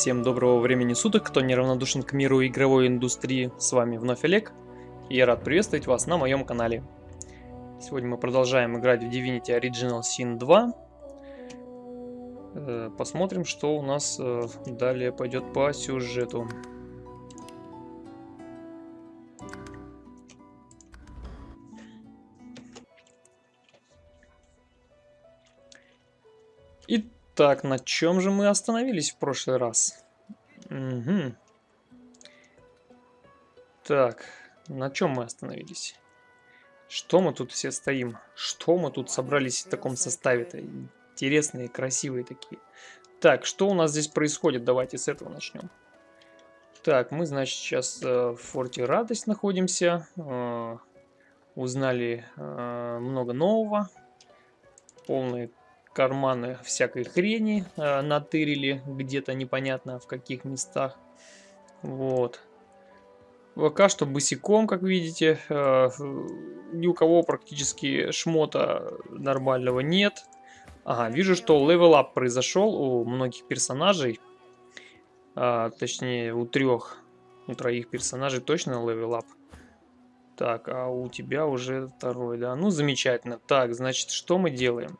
Всем доброго времени суток, кто неравнодушен к миру игровой индустрии, с вами вновь Олег, и я рад приветствовать вас на моем канале. Сегодня мы продолжаем играть в Divinity Original Sin 2. Э, посмотрим, что у нас э, далее пойдет по сюжету. Итак, на чем же мы остановились в прошлый раз? Угу. Так, на чем мы остановились? Что мы тут все стоим? Что мы тут собрались в таком составе-то? Интересные, красивые такие. Так, что у нас здесь происходит? Давайте с этого начнем. Так, мы, значит, сейчас э, в форте Радость находимся. Э, узнали э, много нового. Полные карманы всякой хрени э, натырили где-то непонятно в каких местах. Вот. Пока что босиком, как видите. Э, ни у кого практически шмота нормального нет. Ага, вижу, что level up произошел у многих персонажей. А, точнее, у трех, у троих персонажей точно level up. Так, а у тебя уже второй, да? Ну, замечательно. Так, значит, что мы делаем?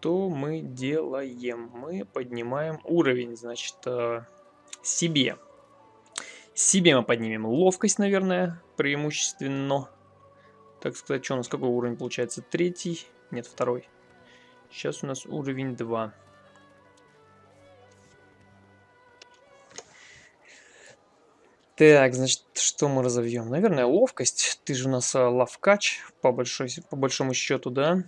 Что мы делаем? Мы поднимаем уровень, значит, э, себе. Себе мы поднимем ловкость, наверное, преимущественно. Так сказать, что у нас какой уровень получается? Третий? Нет, второй. Сейчас у нас уровень 2. Так, значит, что мы разовьем? Наверное, ловкость. Ты же у нас а, ловкач, по, большой, по большому счету, да?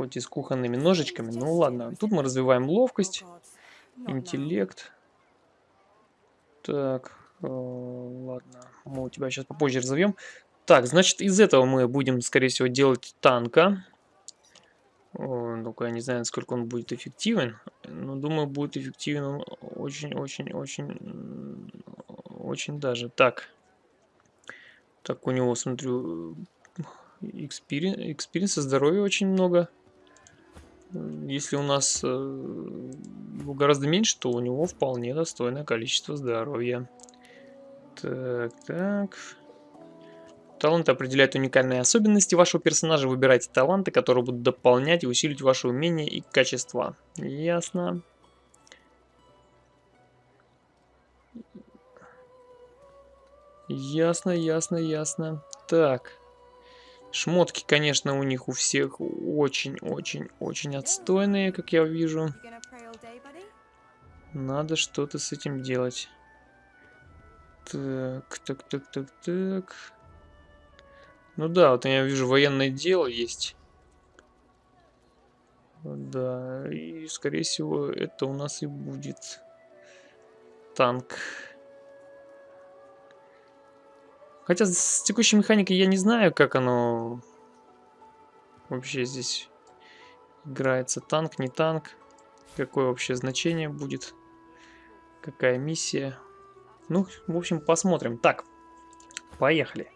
Хоть и с кухонными ножичками. Ну ладно, тут мы развиваем ловкость, интеллект. Так, э, ладно, мы у тебя сейчас попозже разовьем. Так, значит, из этого мы будем, скорее всего, делать танка. Только я не знаю, насколько он будет эффективен. Но думаю, будет эффективен очень-очень-очень... Очень даже. Так. Так, у него, смотрю, экспириенса, здоровья очень много. Если у нас э, гораздо меньше, то у него вполне достойное количество здоровья. Так, так. Таланты определяют уникальные особенности вашего персонажа. Выбирайте таланты, которые будут дополнять и усилить ваши умения и качества. Ясно. Ясно, ясно, ясно. Так. Шмотки, конечно, у них у всех очень-очень-очень отстойные, как я вижу. Надо что-то с этим делать. Так, так, так, так, так. Ну да, вот я вижу военное дело есть. Да, и скорее всего это у нас и будет танк. Хотя с текущей механикой я не знаю, как оно вообще здесь играется. Танк, не танк. Какое вообще значение будет. Какая миссия. Ну, в общем, посмотрим. Так, поехали.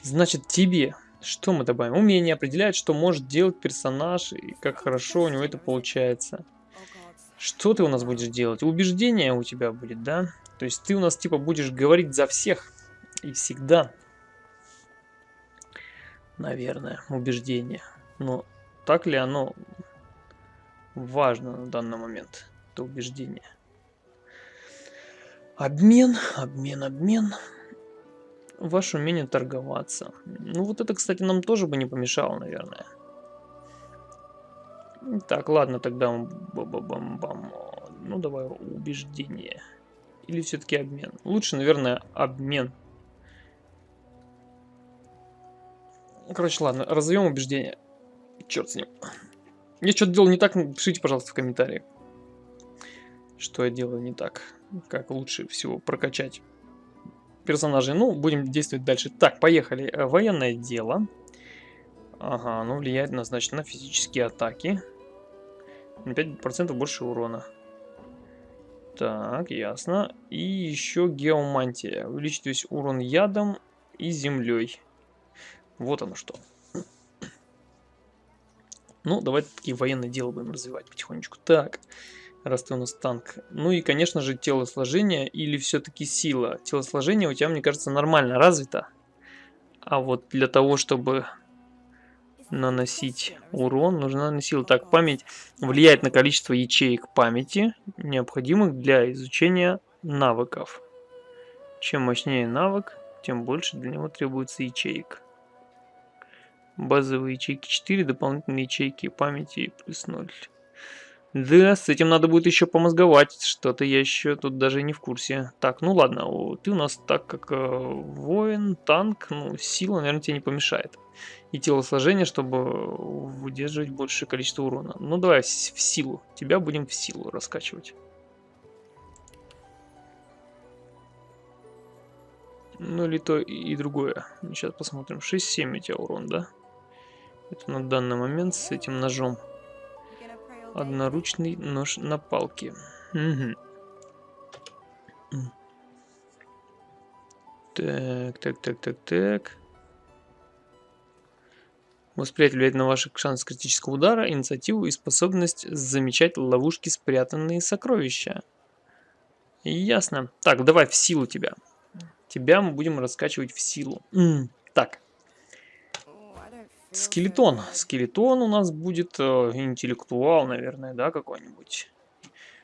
Значит, тебе что мы добавим? Умение определяет, что может делать персонаж и как хорошо у него это получается. Что ты у нас будешь делать? Убеждение у тебя будет, да? То есть ты у нас типа будешь говорить за всех и всегда, наверное, убеждение. Но так ли оно важно на данный момент, это убеждение? Обмен, обмен, обмен. Ваше умение торговаться. Ну вот это, кстати, нам тоже бы не помешало, наверное. Так, ладно, тогда бам -бам -бам. Ну давай убеждение. Или все-таки обмен. Лучше, наверное, обмен. Короче, ладно, разовьем убеждение. Черт с ним. Я что-то делал не так, пишите, пожалуйста, в комментариях. Что я делаю не так. Как лучше всего прокачать персонажей. Ну, будем действовать дальше. Так, поехали. Э, военное дело. Ага, оно влияет на, значит, на физические атаки. На 5% больше урона. Так, ясно. И еще геомантия. Увеличить весь урон ядом и землей. Вот оно что. Ну, давайте такие военные дела будем развивать потихонечку. Так, Раз ты у нас танк. Ну и, конечно же, телосложение или все-таки сила. Телосложение у тебя, мне кажется, нормально развито. А вот для того, чтобы наносить урон, нужна на сила. Так, память влияет на количество ячеек памяти, необходимых для изучения навыков. Чем мощнее навык, тем больше для него требуется ячеек. Базовые ячейки 4, дополнительные ячейки памяти плюс 0. Да, с этим надо будет еще помозговать. Что-то я еще тут даже не в курсе. Так, ну ладно, ты у нас так как э, воин, танк, ну, сила, наверное, тебе не помешает. И телосложение, чтобы выдерживать большее количество урона. Ну давай в силу. Тебя будем в силу раскачивать. Ну или то и другое. Сейчас посмотрим. 6-7 у тебя урон, да? Это на данный момент с этим ножом. Одноручный нож на палке. Угу. Так, так, так, так, так. Восприятие влияет на ваши шансы критического удара, инициативу и способность замечать ловушки, спрятанные сокровища. Ясно. Так, давай в силу тебя. Тебя мы будем раскачивать в силу. Так. Скелетон. Скелетон у нас будет э, интеллектуал, наверное, да, какой-нибудь.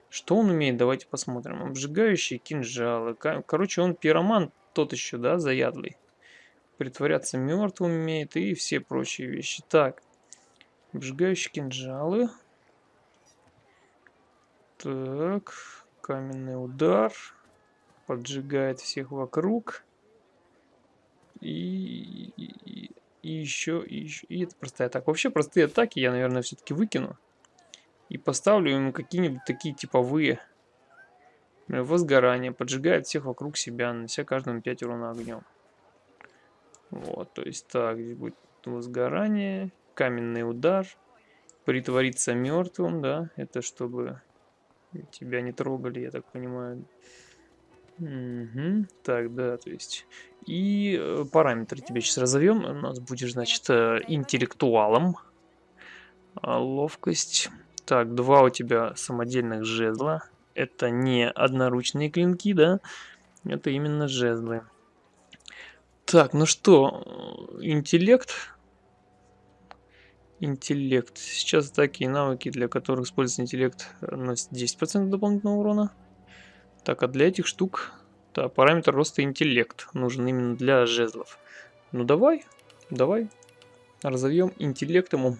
Что он умеет? Давайте посмотрим. Обжигающие кинжалы. Короче, он пироман тот еще, да, заядлый. Притворяться мертвым умеет и все прочие вещи. Так. Обжигающие кинжалы. Так. Каменный удар. Поджигает всех вокруг. И, и, еще, и еще, и это простая атака. Вообще простые атаки я, наверное, все-таки выкину. И поставлю ему какие-нибудь такие типовые. Возгорание. Поджигает всех вокруг себя, нанося каждому 5 урона огнем. Вот, то есть так, здесь будет возгорание, каменный удар, притвориться мертвым, да, это чтобы тебя не трогали, я так понимаю. Угу. Так, да, то есть... И э, параметры тебе сейчас разовьем. У нас будешь, значит, э, интеллектуалом. А, ловкость. Так, два у тебя самодельных жезла. Это не одноручные клинки, да? Это именно жезлы. Так, ну что, интеллект. Интеллект. Сейчас такие навыки, для которых используется интеллект, носят 10% дополнительного урона. Так, а для этих штук да, параметр роста интеллект нужен именно для жезлов. Ну давай, давай. Разовьем интеллект ему.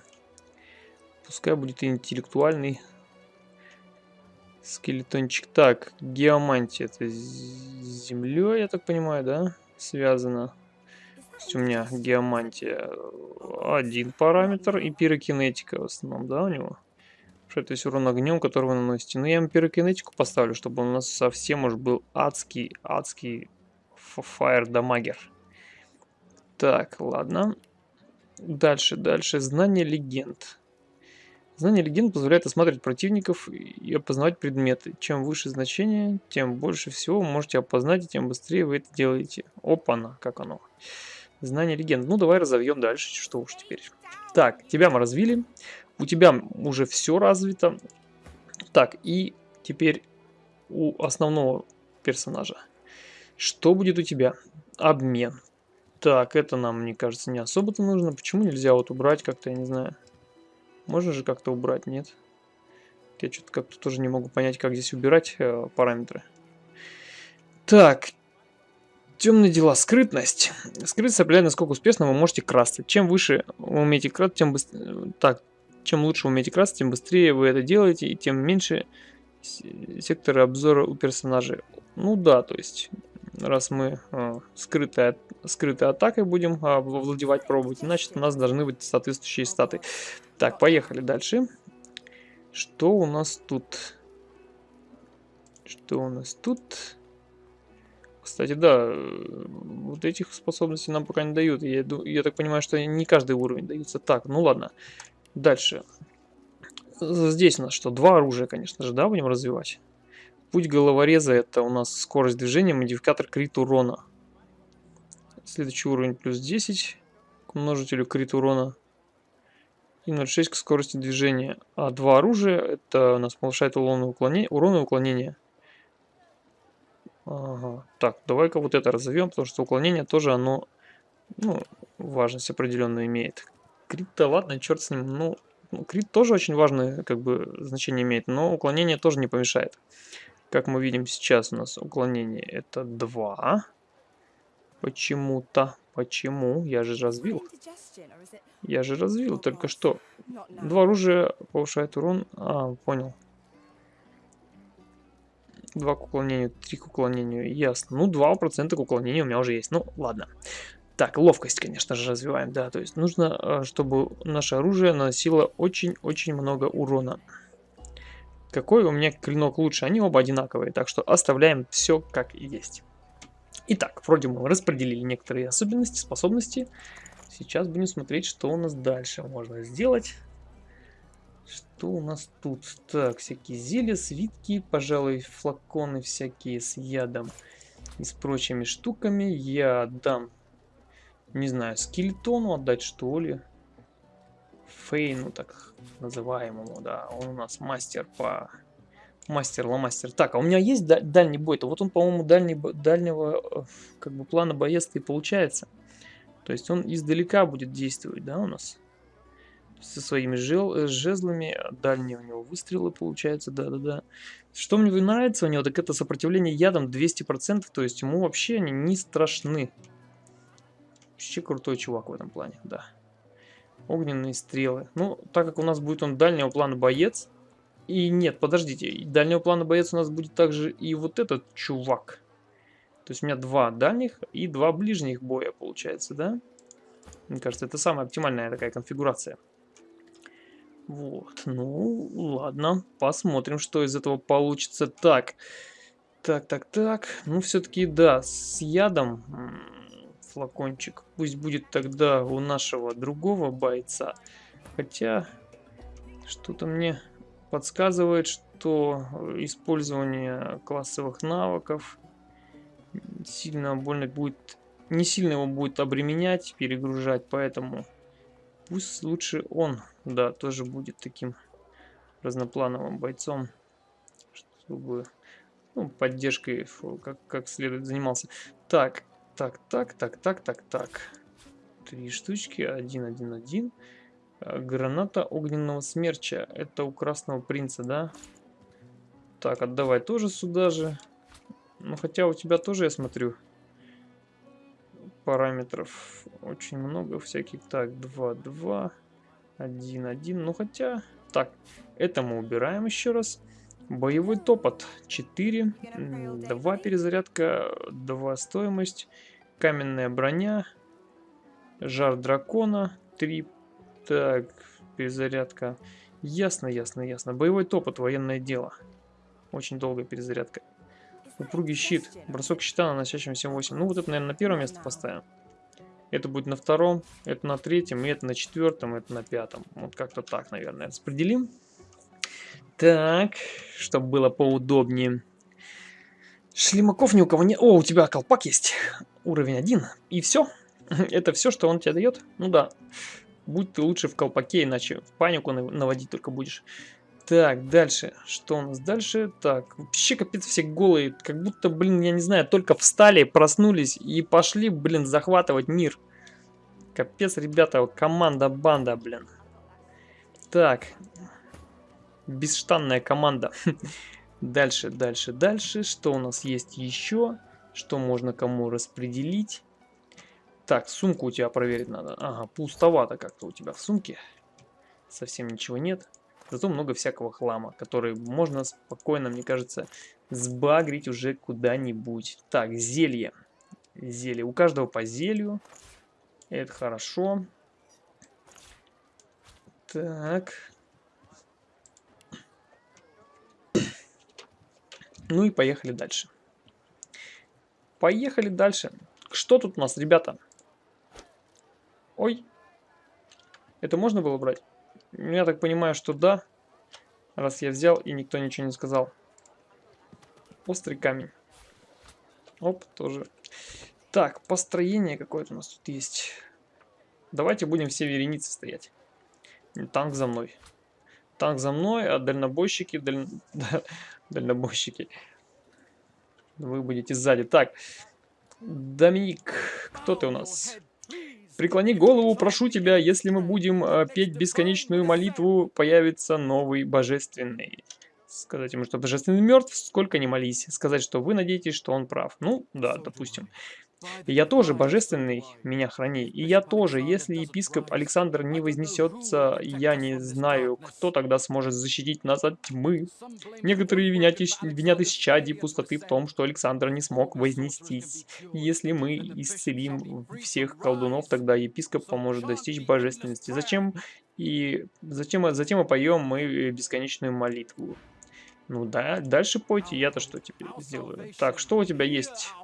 Пускай будет интеллектуальный скелетончик. Так, геомантия. Это с землей, я так понимаю, да? Связано. То есть у меня геомантия один параметр и пирокинетика в основном, да, у него? Что это есть урон огнем, который вы наносите. Но ну, я ему пирокинетику поставлю, чтобы он у нас совсем уж был адский, адский фаер дамагер. Так, ладно. Дальше, дальше. Знание легенд. Знание легенд позволяет осматривать противников и опознавать предметы. Чем выше значение, тем больше всего можете опознать, и тем быстрее вы это делаете. Опа-на, как оно. Знание легенд. Ну, давай разовьем дальше, что уж теперь. Так, тебя мы развили. У тебя уже все развито. Так, и теперь у основного персонажа. Что будет у тебя? Обмен. Так, это нам, мне кажется, не особо-то нужно. Почему нельзя вот убрать как-то, я не знаю. Можно же как-то убрать, нет? Я что-то как-то тоже не могу понять, как здесь убирать э, параметры. Так, темные дела, скрытность. Скрытность определяет, насколько успешно вы можете красться. Чем выше вы умеете красться, тем быстрее... Так, чем лучше вы умеете красить, тем быстрее вы это делаете, и тем меньше секторы обзора у персонажей. Ну да, то есть, раз мы э, скрытой, скрытой атакой будем э, владевать, пробовать, значит у нас должны быть соответствующие статы. Так, поехали дальше. Что у нас тут? Что у нас тут? Кстати, да, э, вот этих способностей нам пока не дают. Я, я так понимаю, что не каждый уровень дается. Так, ну ладно. Дальше. Здесь у нас что? Два оружия, конечно же, да, будем развивать. Путь головореза это у нас скорость движения, модификатор крит урона. Следующий уровень плюс 10 к множителю крит урона. и 0,6 к скорости движения. А два оружия, это у нас повышает урон и уклонение. Урон уклонение. Ага. Так, давай-ка вот это разовьем, потому что уклонение тоже оно, ну, важность определенную имеет. Крит-то ладно, черт с ним. Ну, ну, крит тоже очень важное, как бы, значение имеет, но уклонение тоже не помешает. Как мы видим сейчас у нас уклонение это 2. Почему-то. Почему? Я же развил. Я же развил только что. Два оружия повышает урон. А, понял. Два к уклонению, три к уклонению. Ясно. Ну, 2% к уклонению у меня уже есть. Ну, ладно. Так, ловкость, конечно же, развиваем, да. То есть нужно, э, чтобы наше оружие наносило очень-очень много урона. Какой у меня клинок лучше? Они оба одинаковые, так что оставляем все как есть. Итак, вроде мы распределили некоторые особенности, способности. Сейчас будем смотреть, что у нас дальше можно сделать. Что у нас тут? Так, всякие зелья, свитки, пожалуй, флаконы всякие с ядом и с прочими штуками. Я отдам, не знаю, скелетону отдать, что ли. Фейну, так называемому, да. Он у нас мастер по Мастер, ломастер. Так, а у меня есть дальний бой-то? Вот он, по-моему, дальний, дальнего э, как бы плана боец и получается. То есть он издалека будет действовать, да, у нас? Со своими жел, э, жезлами. Дальние у него выстрелы получается, да-да-да. Что мне нравится у него, так это сопротивление ядом 200%. То есть ему вообще они не страшны. Вообще крутой чувак в этом плане, да. Огненные стрелы. Ну, так как у нас будет он дальнего плана боец, и нет, подождите, дальнего плана боец у нас будет также и вот этот чувак. То есть у меня два дальних и два ближних боя получается, да? Мне кажется, это самая оптимальная такая конфигурация. Вот, ну, ладно, посмотрим, что из этого получится. Так, так, так, так, ну, все-таки, да, с ядом флакончик. Пусть будет тогда у нашего другого бойца. Хотя, что-то мне подсказывает, что использование классовых навыков сильно больно будет, не сильно его будет обременять, перегружать, поэтому пусть лучше он, да, тоже будет таким разноплановым бойцом, чтобы ну, поддержкой как, как следует занимался. Так, так, так, так, так, так, так. Три штучки, один, один, один. Э, граната огненного смерча. Это у красного принца, да? Так, отдавай тоже сюда же. Ну, хотя у тебя тоже, я смотрю, параметров очень много всяких. Так, 2, 2, 1, 1. Ну, хотя... Так, это мы убираем еще раз. Боевой топот 4, 2 перезарядка, 2 стоимость, каменная броня, жар дракона 3 так, перезарядка. Ясно, ясно, ясно. Боевой топот, военное дело. Очень долгая перезарядка. Упругий щит. Бросок щита, наносящим 7-8. Ну, вот это, наверное, на первое место поставим. Это будет на втором, это на третьем, и это на четвертом, это на пятом. Вот как-то так, наверное, распределим. Так, чтобы было поудобнее. Шлемаков ни у кого нет. О, у тебя колпак есть. Уровень один. И все. Это все, что он тебе дает? Ну да. Будь ты лучше в колпаке, иначе в панику наводить только будешь. Так, дальше. Что у нас дальше? Так, вообще капец все голые. Как будто, блин, я не знаю, только встали, проснулись и пошли, блин, захватывать мир. Капец, ребята, команда-банда, блин. Так. Бесштанная команда. Дальше, дальше, дальше. Что у нас есть еще? Что можно кому распределить? Так, сумку у тебя проверить надо. Ага, пустовато как-то у тебя в сумке. Совсем ничего нет. Зато много всякого хлама, который можно спокойно, мне кажется, сбагрить уже куда-нибудь. Так, зелье. Зелье. У каждого по зелью. Это хорошо. Так. Ну и поехали дальше. Поехали дальше. Что тут у нас, ребята? Ой. Это можно было брать? Я так понимаю, что да. Раз я взял и никто ничего не сказал. Острый камень. Оп, тоже. Так, построение какое-то у нас тут есть. Давайте будем все вереницы стоять. Танк за мной. Танк за мной, а дальнобойщики... Даль... дальнобойщики. Вы будете сзади. Так. Доминик, кто ты у нас? Преклони голову, прошу тебя, если мы будем э, петь бесконечную молитву, появится новый божественный. Сказать ему, что божественный мертв, сколько не молись. Сказать, что вы надеетесь, что он прав. Ну, да, допустим. Я тоже божественный, меня храни. И я тоже, если епископ Александр не вознесется, я не знаю, кто тогда сможет защитить нас от тьмы. Некоторые винят, винят исчадий пустоты в том, что Александр не смог вознестись. Если мы исцелим всех колдунов, тогда епископ поможет достичь божественности. Зачем? И затем, затем мы поем мы бесконечную молитву. Ну да, дальше пойте, я-то что теперь сделаю? Так, что у тебя есть?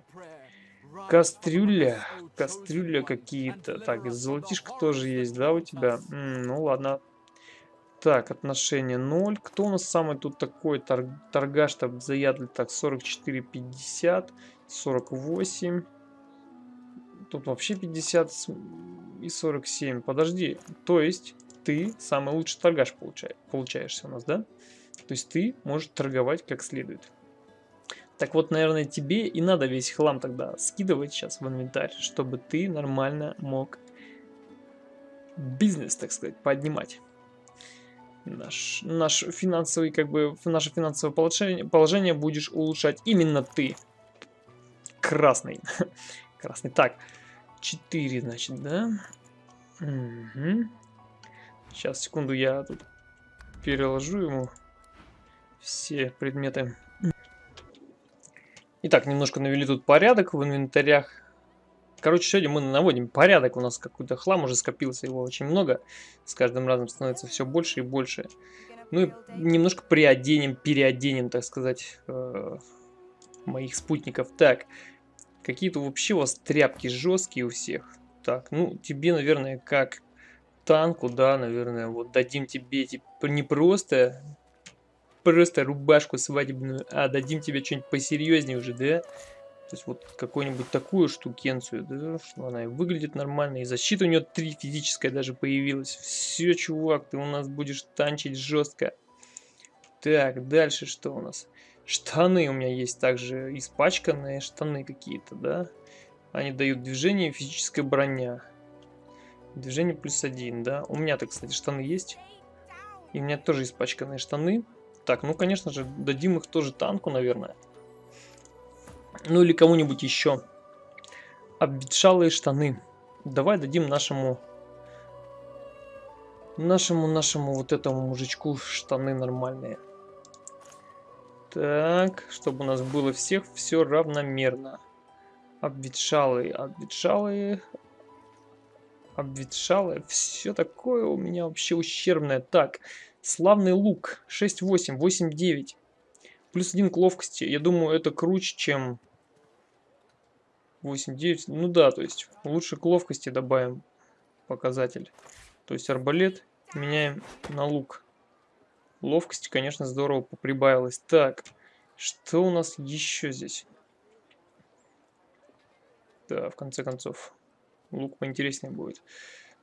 Кастрюля. Кастрюля какие-то. Так, золотишко тоже есть, да, у тебя? М ну ладно. Так, отношение 0. Кто у нас самый тут такой торг торгаш-то заядлый? Так, 44,50. 48. Тут вообще 50 и 47. Подожди. То есть ты самый лучший торгаш получаешь, получаешься у нас, да? То есть ты можешь торговать как следует. Так вот, наверное, тебе и надо весь хлам тогда скидывать сейчас в инвентарь, чтобы ты нормально мог бизнес, так сказать, поднимать. Наш, наш финансовый, как бы, наше финансовое положение, положение будешь улучшать именно ты. Красный. Красный. Так, 4, значит, да? Угу. Сейчас, секунду, я тут переложу ему все предметы. Итак, немножко навели тут порядок в инвентарях. Короче, сегодня мы наводим порядок. У нас какой-то хлам уже скопился, его очень много. С каждым разом становится все больше и больше. Ну и немножко приоденем, переоденем, так сказать, э, моих спутников. Так, какие-то вообще у вас тряпки жесткие у всех. Так, ну тебе, наверное, как танку, да, наверное, вот дадим тебе типа не просто просто рубашку свадебную, а дадим тебе что-нибудь посерьезнее уже, да? То есть вот какую-нибудь такую штукенцию, да, что она выглядит нормально, и защита у нее 3 физическая даже появилась. Все, чувак, ты у нас будешь танчить жестко. Так, дальше что у нас? Штаны у меня есть также испачканные штаны какие-то, да? Они дают движение, физическая броня. Движение плюс один, да? У меня-то, кстати, штаны есть. И у меня тоже испачканные штаны. Так, ну, конечно же, дадим их тоже танку, наверное. Ну, или кому-нибудь еще. Обветшалые штаны. Давай дадим нашему... Нашему, нашему вот этому мужичку штаны нормальные. Так, чтобы у нас было всех все равномерно. Обветшалые, обветшалые, обветшалые. Все такое у меня вообще ущербное. Так, Славный лук. 6-8, 8-9. Плюс 1 к ловкости. Я думаю, это круче, чем 8-9. Ну да, то есть лучше к ловкости добавим показатель. То есть арбалет меняем на лук. Ловкости, конечно, здорово поприбавилось. Так, что у нас еще здесь? Да, в конце концов, лук поинтереснее будет.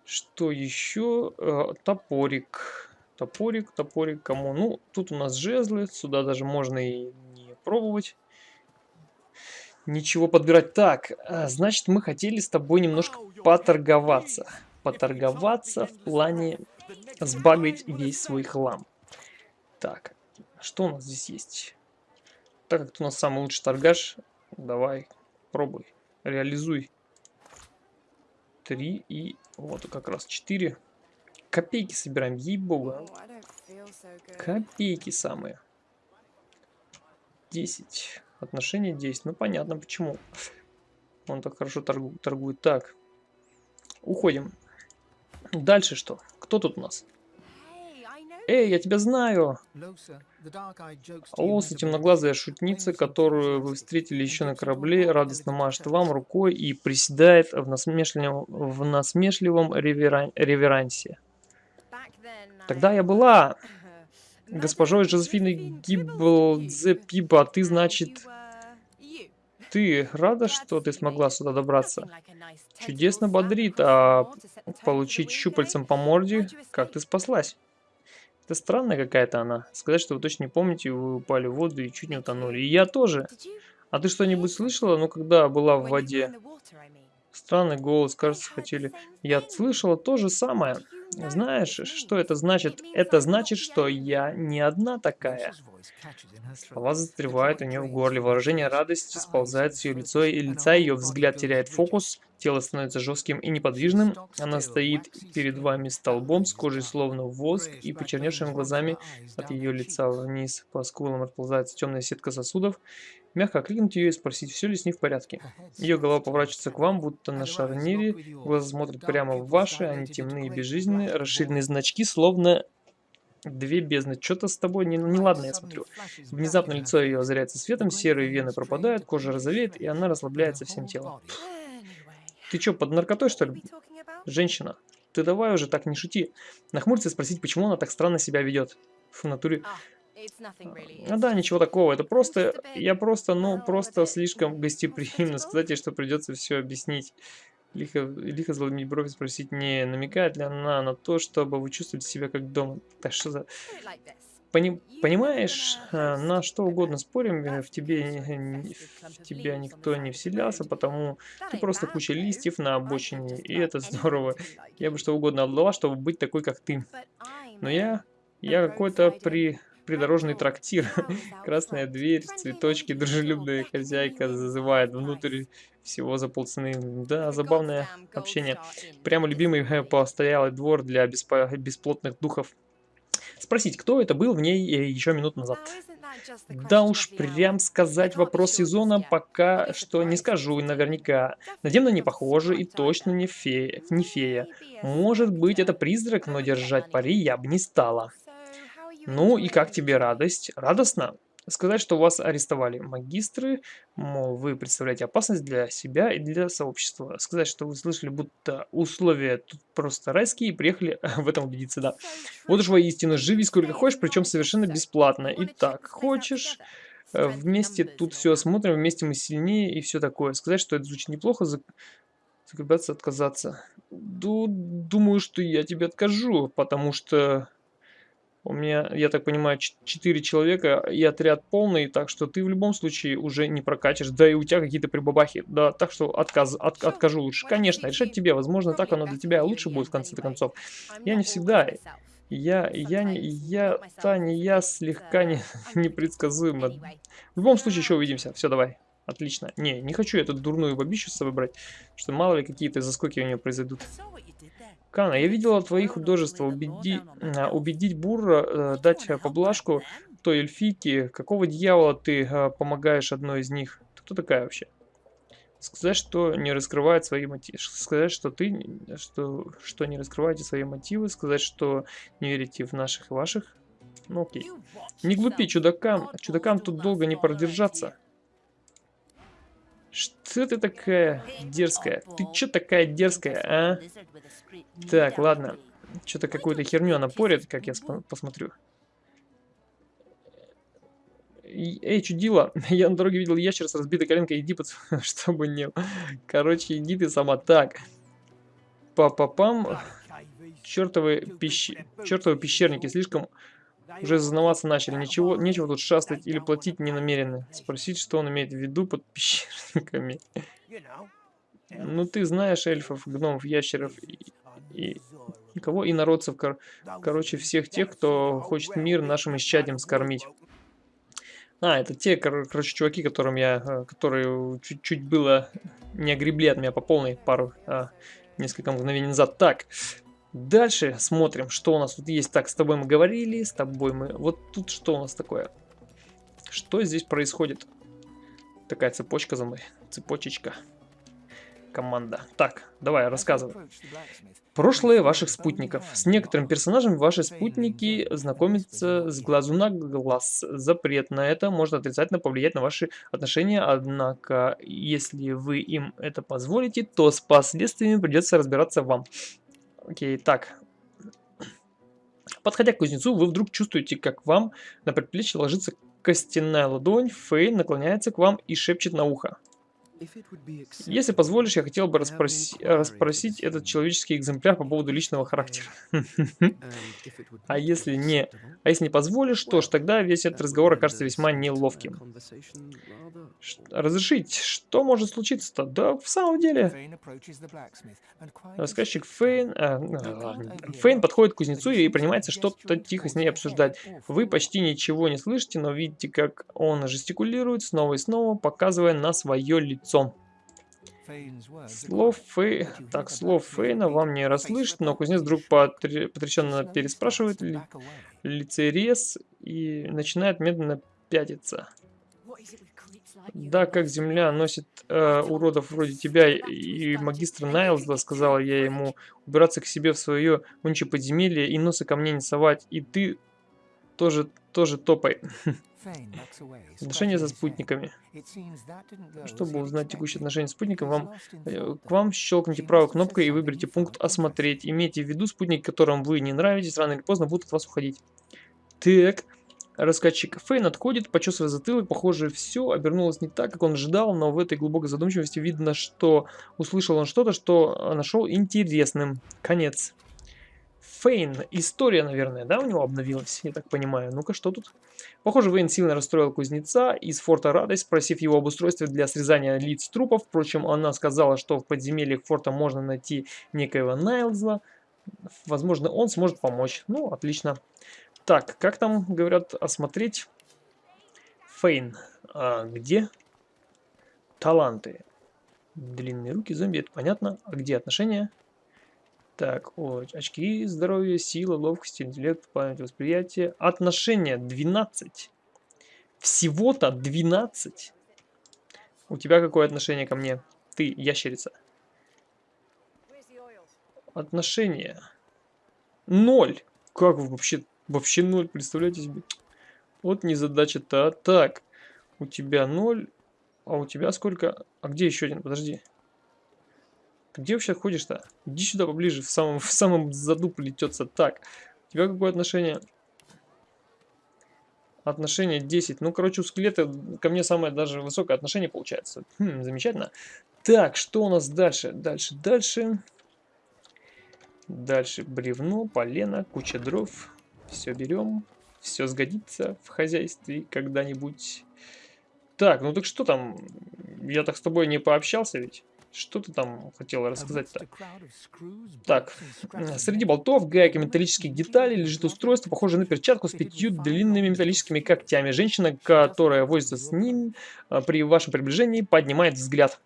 Что еще? Э, топорик. Топорик, топорик, кому? Ну, тут у нас жезлы, сюда даже можно и не пробовать ничего подбирать. Так, а, значит, мы хотели с тобой немножко поторговаться. Поторговаться в плане сбагрить весь свой хлам. Так, что у нас здесь есть? Так как ты у нас самый лучший торгаш, давай, пробуй, реализуй. Три и вот как раз четыре. Копейки собираем, ей-богу. Копейки самые. 10. Отношения 10. Ну, понятно, почему. Он так хорошо торгу торгует. Так. Уходим. Дальше что? Кто тут у нас? Эй, я тебя знаю! Лоса, темноглазая шутница, которую вы встретили еще на корабле, радостно машет вам рукой и приседает в насмешливом, в насмешливом реверан реверансе. Тогда я была госпожой Жозефиной Гибблдзе Пиба, а ты, значит... Ты рада, что ты смогла сюда добраться? Чудесно бодрит, а получить щупальцем по морде, как ты спаслась? Это странная какая-то она. Сказать, что вы точно не помните, вы упали в воду и чуть не утонули. И я тоже. А ты что-нибудь слышала, ну, когда была в воде? Странный голос, кажется, хотели... Я слышала то же самое. Знаешь, что это значит? Это значит, что я не одна такая. Слова застревают у нее в горле, выражение радости сползает с ее лица, и лица ее взгляд теряет фокус, тело становится жестким и неподвижным, она стоит перед вами столбом с кожей словно воск и почерневшими глазами от ее лица вниз по скулам расползается темная сетка сосудов, Мягко окликнуть ее и спросить, все ли с ней в порядке. Ее голова поворачивается к вам, будто на шарнире, глаза смотрят прямо в ваши, они темные и безжизненные, расширенные значки, словно две бездны. Что-то с тобой не, неладно, я смотрю. Внезапно лицо ее озаряется светом, серые вены пропадают, кожа розовеет, и она расслабляется всем телом. Ты что, под наркотой, что ли? Женщина, ты давай уже так не шути. Нахмуриться и спросить, почему она так странно себя ведет. В натуре... Ну да, ничего такого. Это просто, я просто, ну, просто слишком гостеприимно сказать что придется все объяснить. Лихо, лихо заломить бровь спросить, не намекает ли она на то, чтобы вы чувствовали себя как дома. Да что за... Пони, понимаешь, а, на что угодно спорим, э, в тебе, в тебя никто не вселялся, потому ты просто куча листьев на обочине, и это здорово. Я бы что угодно отдала, чтобы быть такой, как ты. Но я, я какой-то при придорожный трактир. Красная дверь, цветочки, дружелюбная хозяйка зазывает внутрь всего за полцены. Да, забавное общение. Прямо любимый э, постоялый двор для бесплотных духов. Спросить, кто это был в ней э, еще минут назад. Да уж, прям сказать вопрос сезона пока что не скажу наверняка. Надемно не похоже и точно не фея. Не фея. Может быть это призрак, но держать пари я бы не стала. Ну и как тебе радость? Радостно? Сказать, что вас арестовали магистры, мол, вы представляете опасность для себя и для сообщества. Сказать, что вы слышали, будто условия тут просто райские и приехали в этом убедиться, да. Вот уж воистину, живи сколько хочешь, причем совершенно бесплатно. Итак, хочешь, э, вместе тут все осмотрим, вместе мы сильнее и все такое. Сказать, что это звучит неплохо, закрепляться, отказаться. Думаю, что я тебе откажу, потому что у меня, я так понимаю, 4 человека и отряд полный, так что ты в любом случае уже не прокатишь. Да и у тебя какие-то прибабахи. Да, так что отказ, от, откажу лучше. Конечно, решать тебе. Возможно, так оно для тебя лучше будет в конце концов. Я не всегда... Я, я, не, я, та не я слегка не, непредсказуема. В любом случае еще увидимся. Все, давай. Отлично. Не, не хочу эту дурную бабищу с собой брать, что мало ли какие-то заскоки у нее произойдут. Кана, я видела твои художества. Убеди, а, убедить Бурра э, дать поблажку той эльфийке. Какого дьявола ты э, помогаешь одной из них? Ты кто такая вообще? Сказать, что не раскрывает свои мотивы. Сказать, что ты что, что не раскрываете свои мотивы. Сказать, что не верите в наших и ваших. Ну окей. Не глупи, чудакам. Чудакам тут долго не продержаться. Что ты такая дерзкая? Ты чё такая дерзкая, а? Так, ладно. Что-то какую-то херню она порит, как я посмотрю. Эй, чудила, я на дороге видел ящер с разбитой коленкой, иди, под... чтобы не... Короче, иди ты сама. Так. Па-па-пам. Чертовы, пещ... Чертовы пещерники слишком уже зазнаваться начали. Ничего, нечего тут шастать или платить не намерены. Спросить, что он имеет в виду под пещерниками. Ну, ты знаешь эльфов, гномов, ящеров и, и, кого? И народцев, кор, короче, всех тех, кто хочет мир нашим исчадиям скормить. А, это те, кор, короче, чуваки, которым я, э, которые чуть-чуть было не огребли от меня по полной пару, а, несколько мгновений назад. Так, Дальше смотрим, что у нас тут есть. Так, с тобой мы говорили, с тобой мы... Вот тут что у нас такое? Что здесь происходит? Такая цепочка за мной. Цепочечка. Команда. Так, давай, рассказывай. Прошлое ваших спутников. С некоторым персонажем ваши спутники знакомятся с глазу на глаз. Запрет на это может отрицательно повлиять на ваши отношения, однако, если вы им это позволите, то с последствиями придется разбираться вам. Окей, так. Подходя к кузнецу, вы вдруг чувствуете, как вам на предплечье ложится костяная ладонь. Фей наклоняется к вам и шепчет на ухо. Если позволишь, я хотел бы расспроси расспросить этот человеческий экземпляр по поводу личного характера. А если не, а если не позволишь, что ж, тогда весь этот разговор окажется весьма неловким. Разрешить? Что может случиться-то? Да, в самом деле. Рассказчик Фейн... А, ну, Фейн подходит к кузнецу и принимается что-то тихо с ней обсуждать. Вы почти ничего не слышите, но видите, как он жестикулирует снова и снова, показывая на свое лицо. Слов Фей... Так, слов Фейна вам не расслышит, но кузнец вдруг потр... потрясенно переспрашивает ли... лицерез и начинает медленно пятиться. Да, как земля носит э, уродов вроде тебя и магистра Найлза, сказала я ему, убираться к себе в свое унче подземелье и носа ко мне не совать, и ты тоже, тоже топай. Отношения со спутниками. Чтобы узнать текущие отношения с спутником, вам, э, к вам щелкните правой кнопкой и выберите пункт «Осмотреть». Имейте в виду, спутники, которым вы не нравитесь, рано или поздно будут от вас уходить. Так, Рассказчик Фейн отходит, почесывая затылок. Похоже, все обернулось не так, как он ожидал, но в этой глубокой задумчивости видно, что услышал он что-то, что нашел интересным. Конец. Фейн. История, наверное, да, у него обновилась, я так понимаю. Ну-ка, что тут? Похоже, Вейн сильно расстроил кузнеца из форта Радость, спросив его об устройстве для срезания лиц трупов. Впрочем, она сказала, что в подземельях форта можно найти некоего Найлзла. Возможно, он сможет помочь. Ну, отлично. Так, как там говорят осмотреть? Фейн. А где? Таланты. Длинные руки, зомби, это понятно. А где отношения? Так, о, очки, здоровье, сила, ловкость, интеллект, память, восприятие. Отношения 12. Всего-то 12. У тебя какое отношение ко мне? Ты, ящерица. Отношения. Ноль. Как вообще Вообще ноль, представляете себе? Вот незадача-то. Так, у тебя ноль, а у тебя сколько? А где еще один? Подожди. Где вообще ходишь-то? Иди сюда поближе, в самом, в самом заду плетется. Так, у тебя какое отношение? Отношение 10. Ну, короче, у скелета ко мне самое даже высокое отношение получается. Хм, замечательно. Так, что у нас дальше? Дальше, дальше. Дальше бревно, полено, куча дров. Все берем. Все сгодится в хозяйстве когда-нибудь. Так, ну так что там? Я так с тобой не пообщался ведь? Что ты там хотела рассказать-то? Так, среди болтов, гаек и металлических деталей лежит устройство, похожее на перчатку с пятью длинными металлическими когтями. Женщина, которая возится с ним, а, при вашем приближении поднимает взгляд.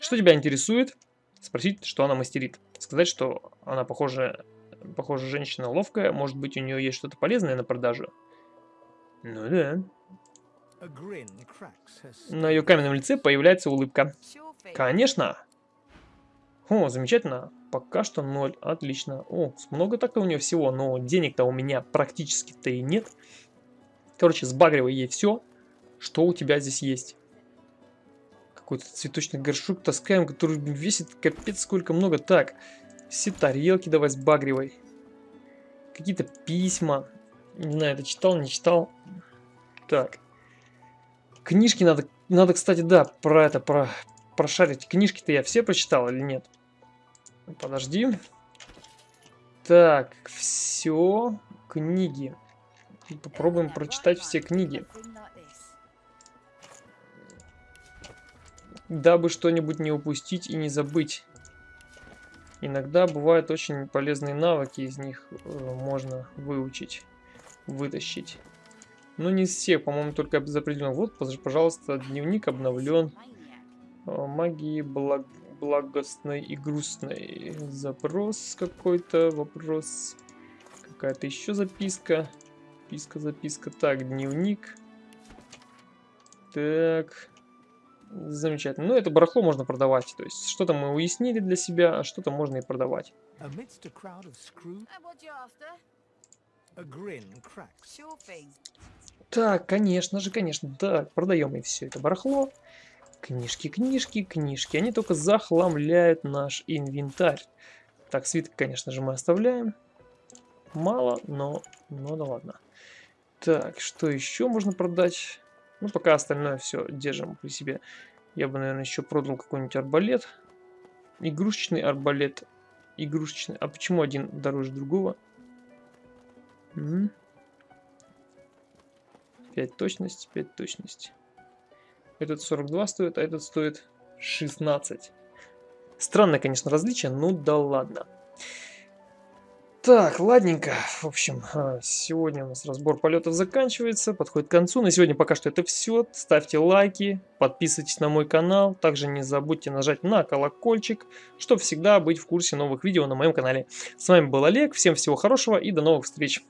Что тебя интересует? Спросить, что она мастерит. Сказать, что она похожа похоже, женщина ловкая. Может быть, у нее есть что-то полезное на продажу? Ну да. На ее каменном лице появляется улыбка. Конечно. О, замечательно. Пока что ноль. Отлично. О, много так-то у нее всего, но денег-то у меня практически-то и нет. Короче, сбагривай ей все, что у тебя здесь есть. Какой-то цветочный горшок таскаем, который весит капец сколько много. Так, все тарелки давай сбагривай. Какие-то письма. Не знаю, это читал, не читал. Так. Книжки надо, надо, кстати, да, про это, про прошарить. Книжки-то я все прочитал или нет? Подожди. Так, все. Книги. Попробуем прочитать все книги. Дабы что-нибудь не упустить и не забыть. Иногда бывают очень полезные навыки, из них э, можно выучить, вытащить. Но не из всех, по-моему, только за определенных. Вот, пожалуйста, дневник обновлен. Э, магии благ... благостной и грустной. Запрос какой-то, вопрос. Какая-то еще записка. Записка, записка. Так, дневник. Так. Замечательно. Ну, это барахло можно продавать. То есть, что-то мы уяснили для себя, а что-то можно и продавать. Так, конечно же, конечно. Да, продаем и все это барахло. Книжки, книжки, книжки. Они только захламляют наш инвентарь. Так, свиток, конечно же, мы оставляем. Мало, но, но да ладно. Так, что еще можно продать? Ну, пока остальное все держим при себе. Я бы, наверное, еще продал какой-нибудь арбалет. Игрушечный арбалет. Игрушечный. А почему один дороже другого? М 5 точность, 5 точность. Этот 42 стоит, а этот стоит 16. Странное, конечно, различие, ну да ладно. Так, ладненько. В общем, а, сегодня у нас разбор полетов заканчивается, подходит к концу. На сегодня пока что это все. Ставьте лайки, подписывайтесь на мой канал. Также не забудьте нажать на колокольчик, чтобы всегда быть в курсе новых видео на моем канале. С вами был Олег, всем всего хорошего и до новых встреч.